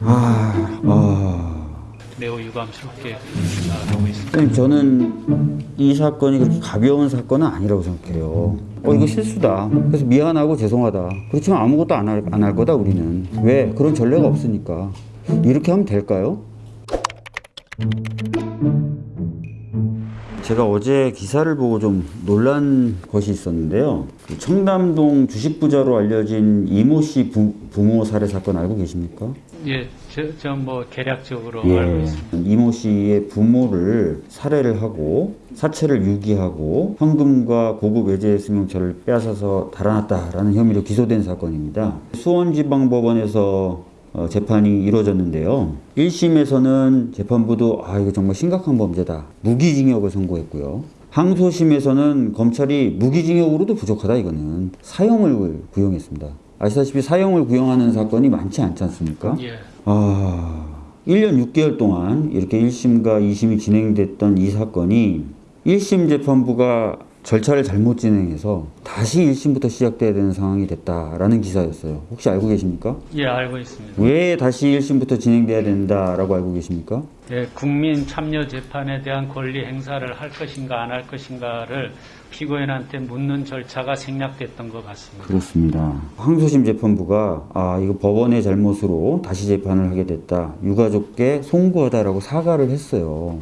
아, 아. 매우 유감스럽게 생각하고 있습니다. 저는 이 사건이 그렇게 가벼운 사건은 아니라고 생각해요. 어, 이거 실수다. 그래서 미안하고 죄송하다. 그렇지만 아무것도 안 할, 안할 거다, 우리는. 왜? 그런 전례가 없으니까. 이렇게 하면 될까요? 제가 어제 기사를 보고 좀 놀란 것이 있었는데요. 그 청담동 주식부자로 알려진 이모 씨 부, 부모 살해 사건 알고 계십니까? 예, 저뭐 개략적으로 알고 있습니다. 이모 씨의 부모를 살해를 하고 사체를 유기하고 현금과 고급 외제 승용차를 빼앗아서 달아났다라는 혐의로 기소된 사건입니다. 수원지방법원에서 어, 재판이 이루어졌는데요. 1심에서는 재판부도 아 이거 정말 심각한 범죄다. 무기징역을 선고했고요. 항소심에서는 검찰이 무기징역으로도 부족하다 이거는 사형을 구형했습니다. 아시다시피 사형을 구형하는 사건이 많지 않지 않습니까? 예, 아, 1년 6개월 동안 이렇게 1심과 2심이 진행됐던 이 사건이 1심 재판부가 절차를 잘못 진행해서 다시 1심부터 시작돼야 되는 상황이 됐다라는 기사였어요. 혹시 알고 계십니까? 예, 알고 있습니다. 왜 다시 1심부터 진행돼야 된다라고 알고 계십니까? 예, 국민 참여 재판에 대한 권리 행사를 할 것인가 안 할 것인가를 피고인한테 묻는 절차가 생략됐던 것 같습니다. 그렇습니다. 항소심 재판부가 아 이거 법원의 잘못으로 다시 재판을 하게 됐다. 유가족께 송구하다라고 사과를 했어요.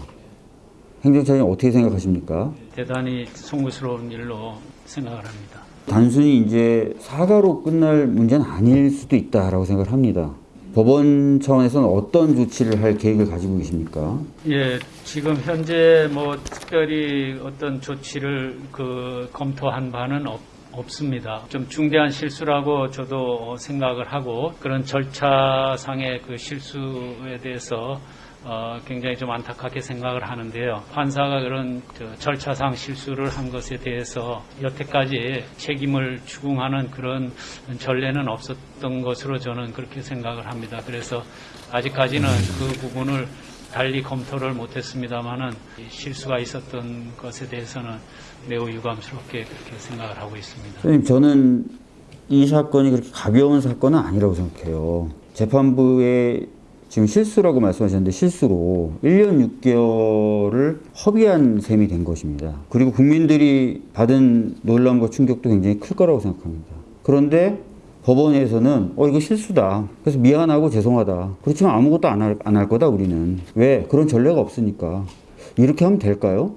행정처장님 어떻게 생각하십니까? 대단히 송구스러운 일로 생각을 합니다. 단순히 이제 사과로 끝날 문제는 아닐 수도 있다라고 생각을 합니다. 법원 차원에서는 어떤 조치를 할 계획을 가지고 계십니까? 예, 지금 현재 뭐 특별히 어떤 조치를 그 검토한 바는 없, 없습니다. 좀 중대한 실수라고 저도 생각을 하고 그런 절차상의 그 실수에 대해서 어, 굉장히 좀 안타깝게 생각을 하는데요. 판사가 그런 저 절차상 실수를 한 것에 대해서 여태까지 책임을 추궁하는 그런 전례는 없었던 것으로 저는 그렇게 생각을 합니다. 그래서 아직까지는 그 부분을 달리 검토를 못했습니다만은 실수가 있었던 것에 대해서는 매우 유감스럽게 그렇게 생각을 하고 있습니다. 선생님, 저는 이 사건이 그렇게 가벼운 사건은 아니라고 생각해요. 재판부의 지금 실수라고 말씀하셨는데 실수로 1년 6개월을 허비한 셈이 된 것입니다. 그리고 국민들이 받은 놀람과 충격도 굉장히 클 거라고 생각합니다. 그런데 법원에서는 어 이거 실수다. 그래서 미안하고 죄송하다. 그렇지만 아무것도 안 할 거다 우리는. 왜? 그런 전례가 없으니까. 이렇게 하면 될까요?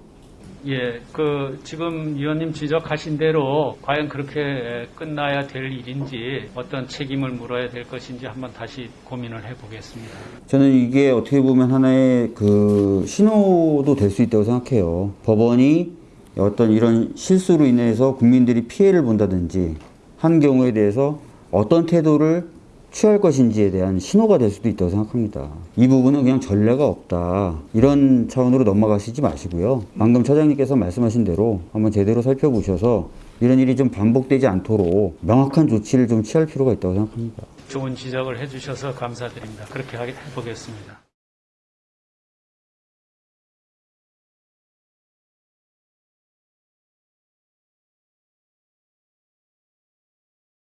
예, 그 지금 위원님 지적하신 대로 과연 그렇게 끝나야 될 일인지 어떤 책임을 물어야 될 것인지 한번 다시 고민을 해보겠습니다. 저는 이게 어떻게 보면 하나의 그 신호도 될 수 있다고 생각해요. 법원이 어떤 이런 실수로 인해서 국민들이 피해를 본다든지 한 경우에 대해서 어떤 태도를 취할 것인지에 대한 신호가 될 수도 있다고 생각합니다. 이 부분은 그냥 전례가 없다. 이런 차원으로 넘어가시지 마시고요. 방금 처장님께서 말씀하신 대로 한번 제대로 살펴보셔서 이런 일이 좀 반복되지 않도록 명확한 조치를 좀 취할 필요가 있다고 생각합니다. 좋은 지적을 해주셔서 감사드립니다. 그렇게 해보겠습니다.